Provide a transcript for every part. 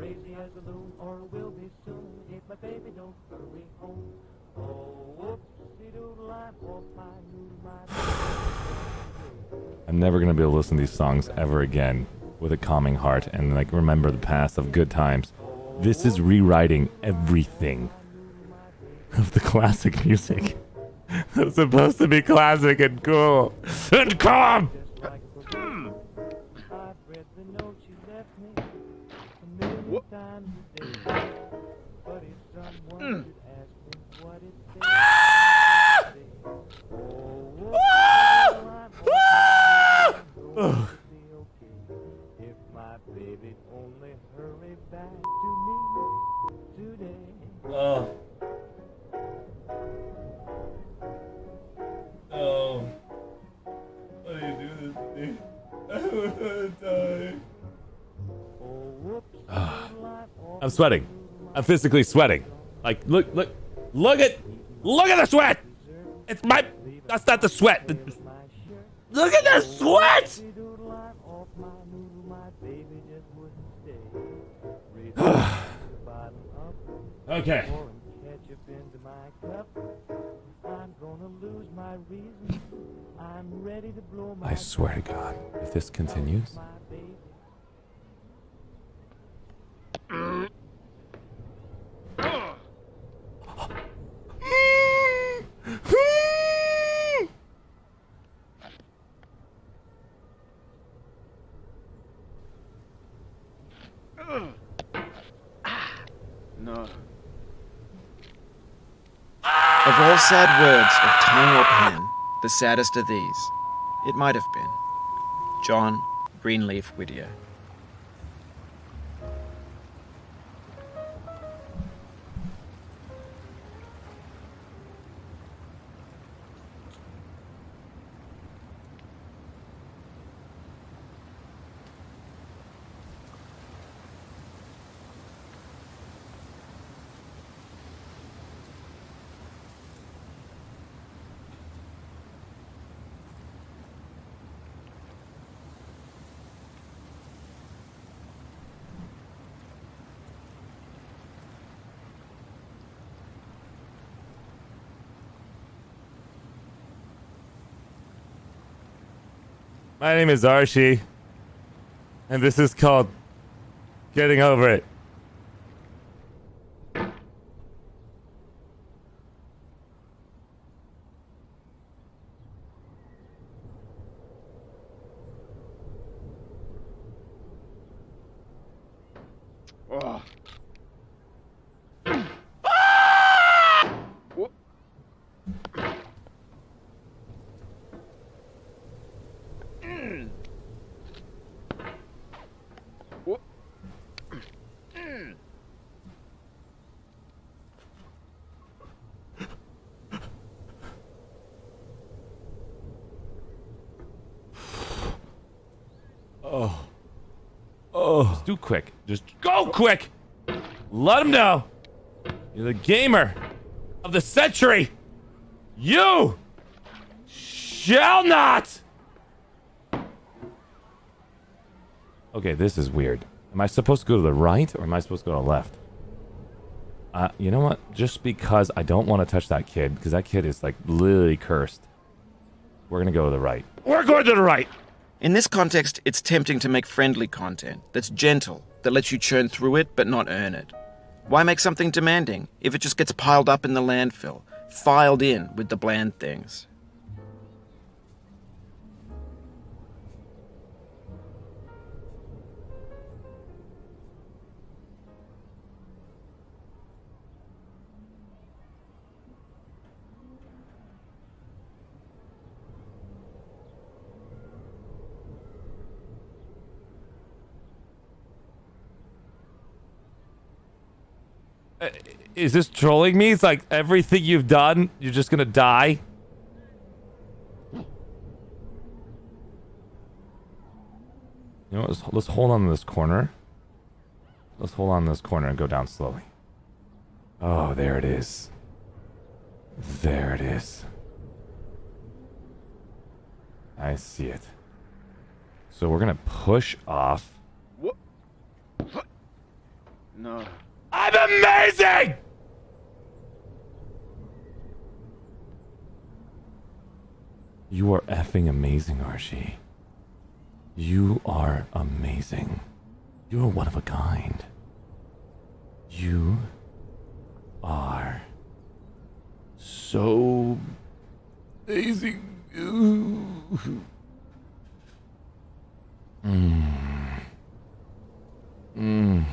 crazy as a loon, or will be soon if my baby don't hurry home. Oh, whoopsie doodle, I'm off my noodle, my I'm never gonna be able to listen to these songs ever again with a calming heart and like remember the past of good times. This is rewriting everything of the classic music. That's supposed to be classic and cool and calm. Today. Oh. Oh. Why do you do this to me? I wanna die. Oh, whoopsie doodle, I'm off ah. I'm sweating. I'm physically sweating. Like, look, look, look at, look at the sweat. It's my, that's not the sweat. The- my shirt. Look at the sweat. Doodle, I'm off my noodle, my baby just wouldn't stay. Reach the bottom up, Okay. pouring ketchup into my cup. I'm gonna lose my reason. I'm ready to blow my I swear to God, if this continues, No. Of all sad words of tongue or pen, the saddest are these. It might have been. John Greenleaf Whittier. My name is Archie, and this is called Getting Over It. Oh. Oh. Oh. Just do quick. Just go quick. Let him know. You're the gamer of the century. You shall not. Okay, this is weird. Am I supposed to go to the right or am I supposed to go to the left? Uh, you know what? Just because I don't want to touch that kid, because that kid is like literally cursed. We're gonna go to the right. We're going to the right. In this context, it's tempting to make friendly content that's gentle, that lets you churn through it but not earn it. Why make something demanding if it just gets piled up in the landfill, filed in with the bland things? Uh, is this trolling me? It's like everything you've done, you're just gonna die. You know? Let's, let's hold on to this corner. Let's hold on to this corner and go down slowly. Oh, there it is. There it is. I see it. So we're gonna push off. What? No. I'm amazing! You are effing amazing, Archie. You are amazing. You are one of a kind. You are so amazing. Mm. Mm. Mm.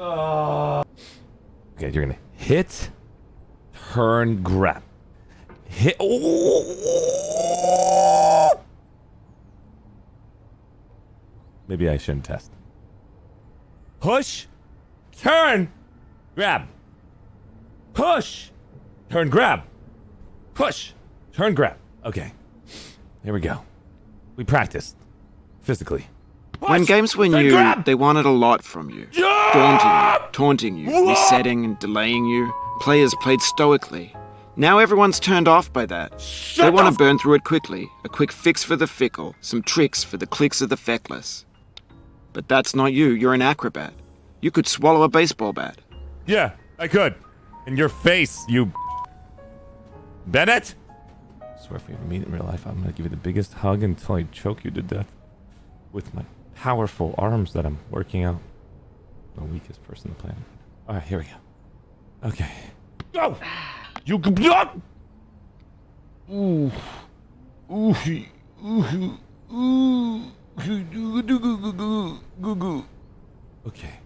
Oh. Okay, you're gonna hit, turn, grab. Hit. Maybe I shouldn't test. Push, turn, grab. Push, turn, grab. Push, turn, grab. Okay. Here we go. We practiced physically. When games were turn, new, grab. they wanted a lot from you. Yeah! Daunting you, taunting you, Whoa! resetting and delaying you. Players played stoically. Now everyone's turned off by that. they want to burn through it quickly. A quick fix for the fickle, some tricks for the clicks of the feckless. But that's not you, you're an acrobat. You could swallow a baseball bat. Yeah, I could. In your face, you. Bennett? I swear if we ever meet in real life, I'm gonna give you the biggest hug until I choke you to death. With my powerful arms that I'm working out. The weakest person on the planet. Alright, here we go. Okay. Go! You can. Ooh. Ooh. Ooh. Ooh. Okay.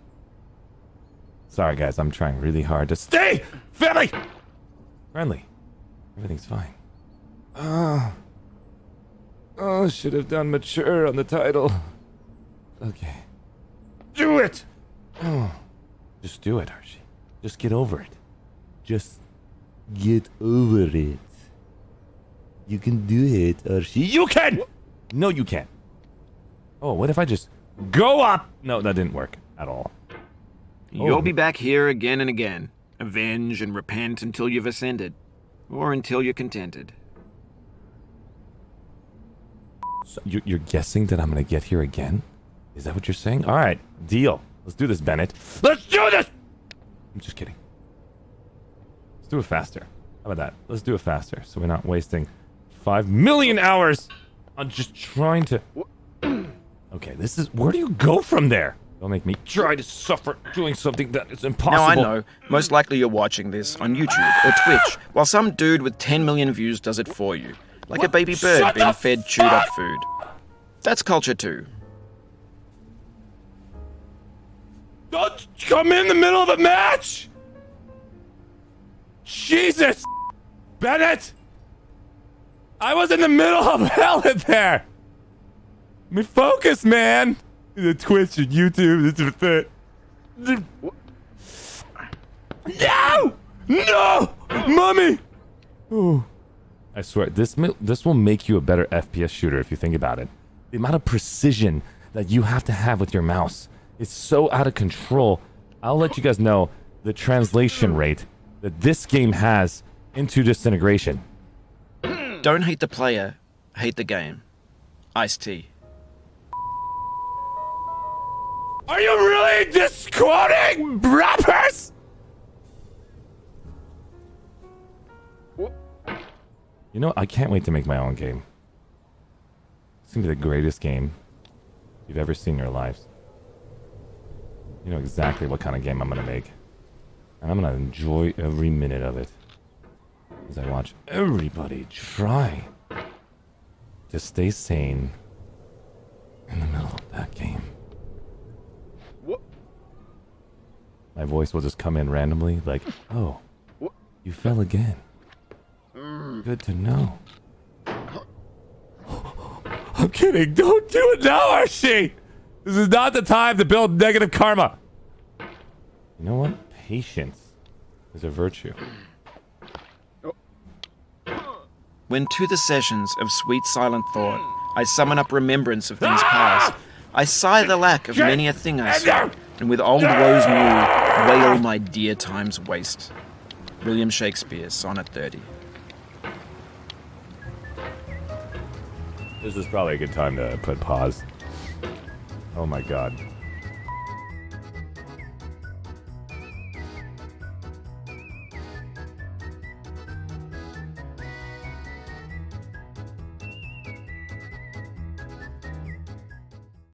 Sorry, guys. I'm trying really hard to stay family friendly. Everything's fine. Ah. Oh. Oh, should have done mature on the title. Okay. Do it! Oh. Just do it, Archie. Just get over it. Just get over it. You can do it, Archie. You can! No, you can't. Oh, what if I just go up? No, that didn't work at all. You'll Oh. be back here again and again. Avenge and repent until you've ascended. Or until you're contented. So you- you're guessing that I'm gonna get here again? Is that what you're saying? All right, deal. Let's do this, Bennett. Let's do this. I'm just kidding. Let's do it faster. How about that? Let's do it faster, so we're not wasting five million hours on just trying to. Okay, this is. Where do you go from there? Don't make me try to suffer doing something that is impossible. Now I know, most likely you're watching this on YouTube or Twitch, while some dude with 10 million views does it for you. Like a baby bird Shut being fed chewed up food. That's culture too. Don't come in the middle of a match! Jesus! Bennett! I was in the middle of hell in there! Let me focus, man! The Twitch and YouTube, this is the... No! No! Mommy! Oh. I swear, this this will make you a better FPS shooter if you think about it. The amount of precision that you have to have with your mouse is so out of control. I'll let you guys know the translation rate that this game has into disintegration. Don't hate the player, hate the game. Ice-T. Are you really disquoting rappers? You know, I can't wait to make my own game. It's gonna be the greatest game you've ever seen in your lives. You know exactly what kind of game I'm going to make. And I'm going to enjoy every minute of it. As I watch everybody try to stay sane in the middle of that game. What? My voice will just come in randomly like, oh, what? you fell again. Mm. Good to know. I'm kidding. Don't do it now, Archie! This is not the time to build negative karma. You know what? Patience is a virtue. When to the sessions of sweet silent thought I summon up remembrance of things past, I sigh the lack of many a thing I saw, and with old woes new, wail my dear time's waste. William Shakespeare, Sonnet 30. This is probably a good time to put pause. Oh my god.